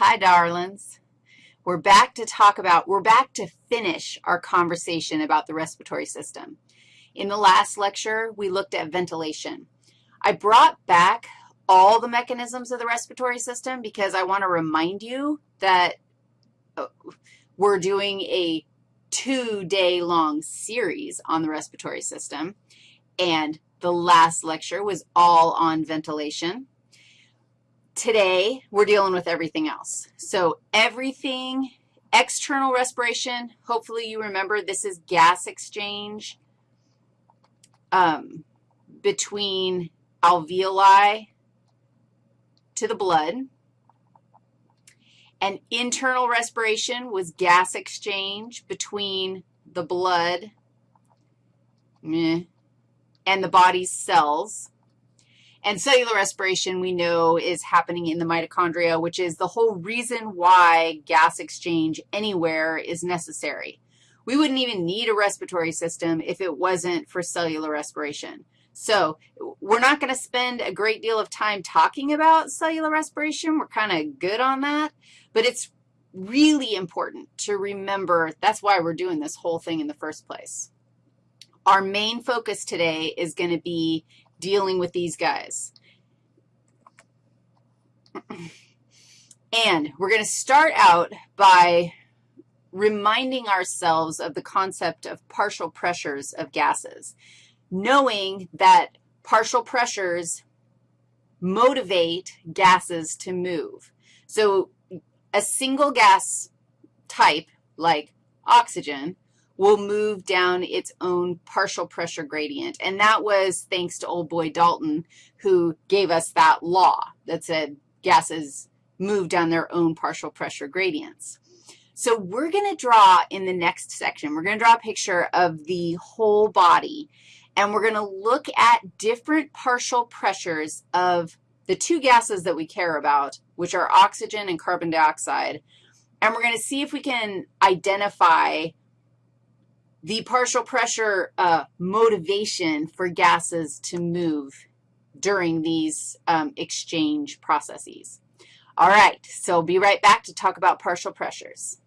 Hi, darlings. We're back to talk about, we're back to finish our conversation about the respiratory system. In the last lecture, we looked at ventilation. I brought back all the mechanisms of the respiratory system because I want to remind you that uh, we're doing a two-day long series on the respiratory system, and the last lecture was all on ventilation. Today, we're dealing with everything else. So everything, external respiration, hopefully you remember this is gas exchange um, between alveoli to the blood. And internal respiration was gas exchange between the blood and the body's cells. And cellular respiration, we know, is happening in the mitochondria, which is the whole reason why gas exchange anywhere is necessary. We wouldn't even need a respiratory system if it wasn't for cellular respiration. So we're not going to spend a great deal of time talking about cellular respiration. We're kind of good on that, but it's really important to remember that's why we're doing this whole thing in the first place. Our main focus today is going to be dealing with these guys. And we're going to start out by reminding ourselves of the concept of partial pressures of gases, knowing that partial pressures motivate gases to move. So a single gas type, like oxygen, will move down its own partial pressure gradient. And that was thanks to old boy Dalton, who gave us that law that said gases move down their own partial pressure gradients. So we're going to draw in the next section, we're going to draw a picture of the whole body, and we're going to look at different partial pressures of the two gases that we care about, which are oxygen and carbon dioxide, and we're going to see if we can identify the partial pressure uh, motivation for gases to move during these um, exchange processes. All right, so be right back to talk about partial pressures.